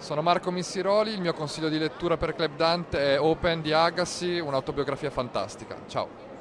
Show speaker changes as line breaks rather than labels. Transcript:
Sono Marco Missiroli, il mio consiglio di lettura per Club Dante è Open di Agassi, un'autobiografia fantastica. Ciao!